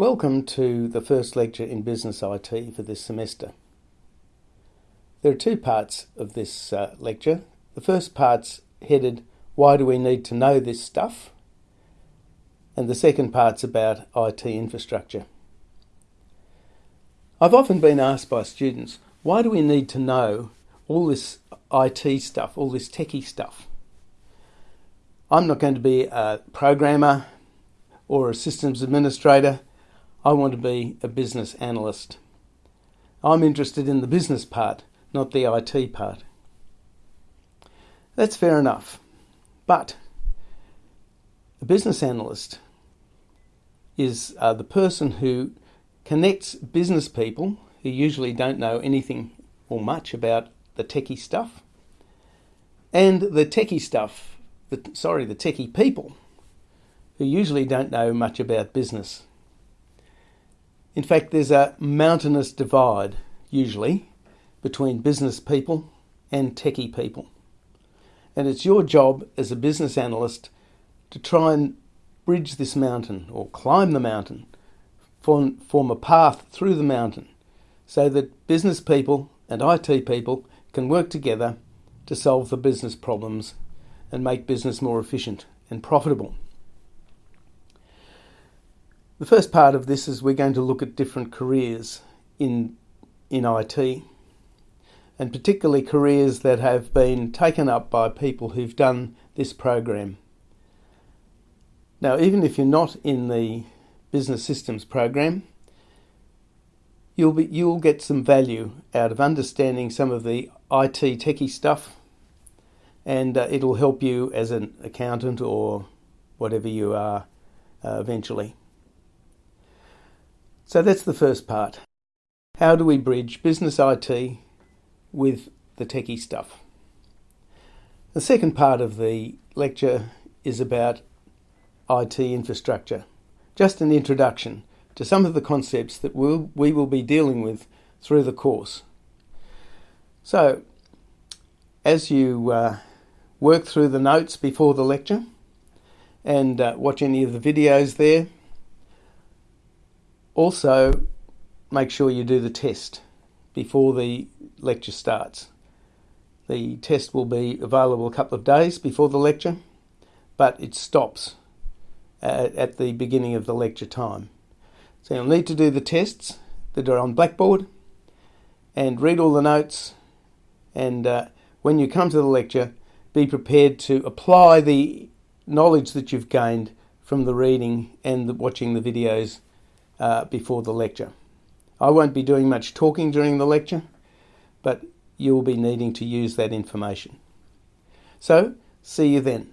Welcome to the first lecture in Business IT for this semester. There are two parts of this uh, lecture. The first part's headed, Why do we need to know this stuff? And the second part's about IT infrastructure. I've often been asked by students, why do we need to know all this IT stuff, all this techie stuff? I'm not going to be a programmer or a systems administrator I want to be a business analyst. I'm interested in the business part, not the IT part. That's fair enough. But a business analyst is uh, the person who connects business people who usually don't know anything or much about the techie stuff and the techie stuff, the, sorry, the techie people who usually don't know much about business. In fact, there's a mountainous divide, usually, between business people and techie people. And it's your job as a business analyst to try and bridge this mountain or climb the mountain, form, form a path through the mountain so that business people and IT people can work together to solve the business problems and make business more efficient and profitable. The first part of this is we're going to look at different careers in, in IT, and particularly careers that have been taken up by people who've done this program. Now, even if you're not in the business systems program, you'll be you'll get some value out of understanding some of the IT techie stuff, and uh, it'll help you as an accountant or whatever you are uh, eventually. So that's the first part. How do we bridge business IT with the techie stuff? The second part of the lecture is about IT infrastructure. Just an introduction to some of the concepts that we'll, we will be dealing with through the course. So, as you uh, work through the notes before the lecture and uh, watch any of the videos there, also, make sure you do the test before the lecture starts. The test will be available a couple of days before the lecture, but it stops at, at the beginning of the lecture time. So you'll need to do the tests that are on Blackboard and read all the notes and uh, when you come to the lecture be prepared to apply the knowledge that you've gained from the reading and the, watching the videos uh, before the lecture. I won't be doing much talking during the lecture, but you'll be needing to use that information. So, see you then.